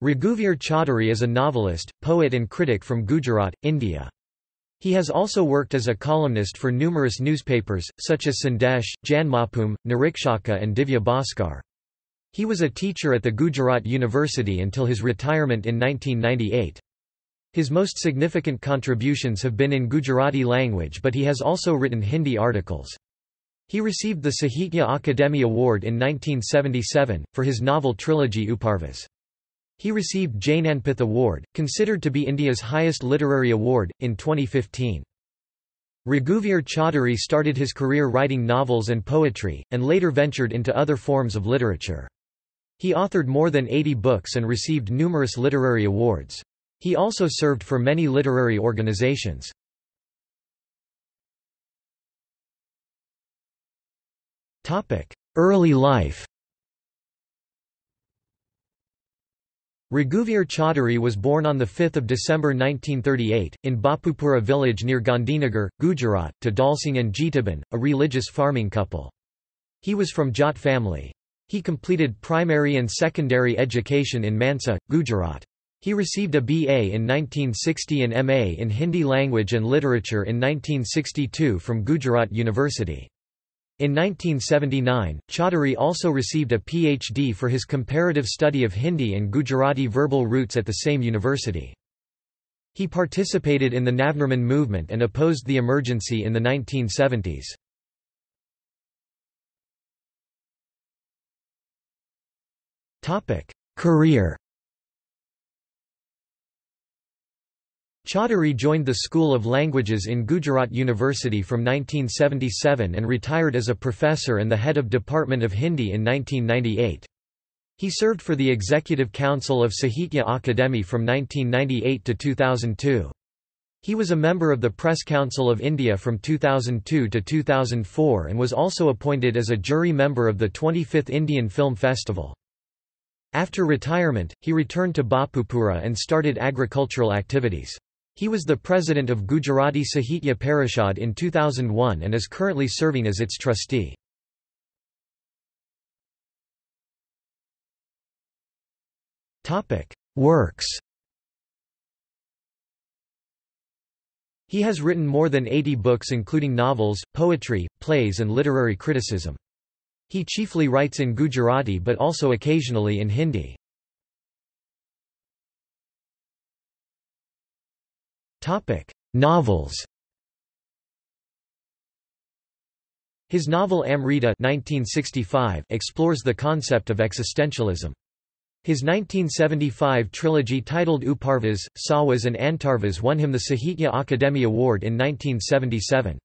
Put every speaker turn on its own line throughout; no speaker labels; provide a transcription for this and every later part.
Raghuvir Chaudhary is a novelist, poet and critic from Gujarat, India. He has also worked as a columnist for numerous newspapers, such as Sandesh, Janmabhoomi, Nirikshak and Divya Bhaskar. He was a teacher at the Gujarat University until his retirement in 1998. His most significant contributions have been in Gujarati language but he has also written Hindi articles. He received the Sahitya Akademi Award in 1977, for his novel trilogy Uparvas. He received Jnanpith Award, considered to be India's highest literary award, in 2015. Raghuvir Chaudhary started his career writing novels and poetry, and later ventured into other forms of literature. He authored more than 80 books and received numerous literary awards. He also served for many literary organizations. Early life Raghuvir Chaudhary was born on 5 December 1938, in Bapupura village near Gandhinagar, Gujarat, to Dalsingh and Jitaben, a religious farming couple. He was from Jat family. He completed primary and secondary education in Mansa, Gujarat. He received a BA in 1960 and MA in Hindi language and literature in 1962 from Gujarat University. In 1979, Chaudhary also received a PhD for his comparative study of Hindi and Gujarati verbal roots at the same university. He participated in the Navnirman movement and opposed the emergency in the 1970s. Career Chaudhary joined the School of Languages in Gujarat University from 1977 and retired as a professor and the head of Department of Hindi in 1998. He served for the Executive Council of Sahitya Akademi from 1998 to 2002. He was a member of the Press Council of India from 2002 to 2004 and was also appointed as a jury member of the 25th Indian Film Festival. After retirement, he returned to Bapupura and started agricultural activities. He was the president of Gujarati Sahitya Parishad in 2001 and is currently serving as its trustee. Works He has written more than 80 books including novels, poetry, plays and literary criticism. He chiefly writes in Gujarati but also occasionally in Hindi. Novels. His novel Amrita 1965 explores the concept of existentialism. His 1975 trilogy titled Uparvas, Sahvas and Antarvas won him the Sahitya Akademi Award in 1977.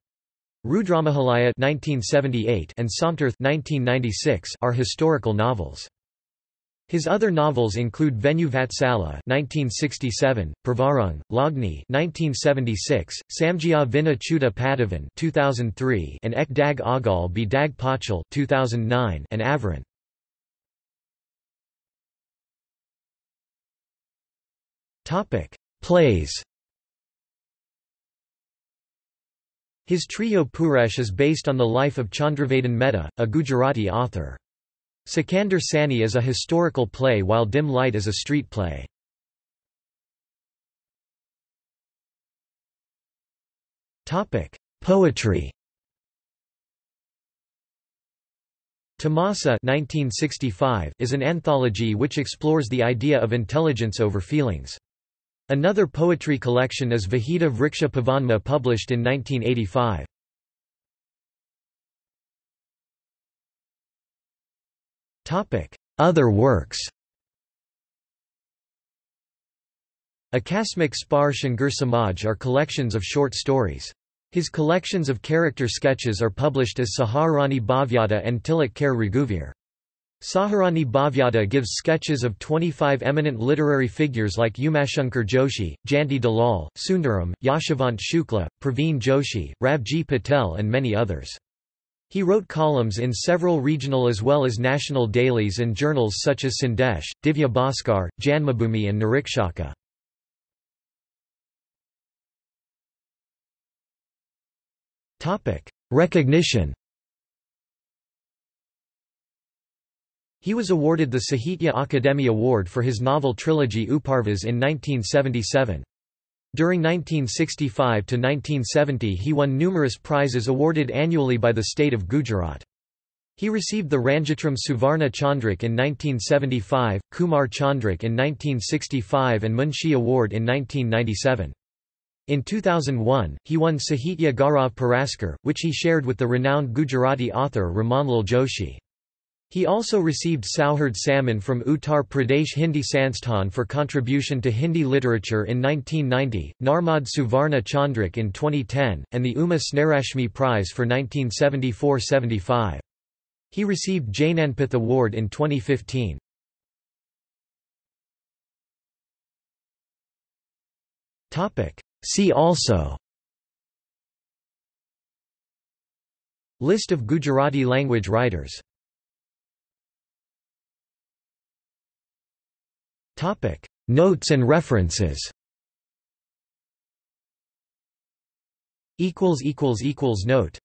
Rudramahalaya 1978 and Somtirth 1996 are historical novels. His other novels include Venu Vatsala (1967), Pravarung, Lagni (1976), Samjia Vina Chuta Padavan (2003), and Ek Dag Agal Bi Dag Pachal (2009), and Avran. Topic: Plays. His Trijo Purush is based on the life of Chandravadan Mehta, a Gujarati author. Sikandar Sani is a historical play while Dim Light is a street play. Poetry Tamasa 1965 is an anthology which explores the idea of intelligence over feelings. Another poetry collection is Vahida Vriksha Pavanma published in 1985. Other works Akasmic Spar Shangur Samaj are collections of short stories. His collections of character sketches are published as Saharani Bhavyada and Tilak Kher Raghuvir. Saharani Bhavyada gives sketches of 25 eminent literary figures like Umashankar Joshi, Jayanti Dalal, Sundaram, Yashavant Shukla, Praveen Joshi, Ravji Patel and many others. He wrote columns in several regional as well as national dailies and journals such as Sandesh, Divya Bhaskar, Janmabhoomi and Nirikshak. Recognition. 1968 – Recognition He was awarded the Sahitya Akademi Award for his novel trilogy Uparvas in 1977. During 1965 to 1970 he won numerous prizes awarded annually by the state of Gujarat. He received the Ranjitram Suvarna Chandrak in 1975, Kumar Chandrak in 1965 and Munshi Award in 1997. In 2001, he won Sahitya Gaurav Puraskar, which he shared with the renowned Gujarati author Ramanlal Joshi. He also received Sauhard Samman from Uttar Pradesh Hindi Sansthan for contribution to Hindi literature in 1990, Narmad Suvarna Chandrak in 2010, and the Uma Snehrashmi Prize for 1974–75. He received Jnanpith Award in 2015. See also List of Gujarati language writers Topic: Notes and references. Equals equals equals note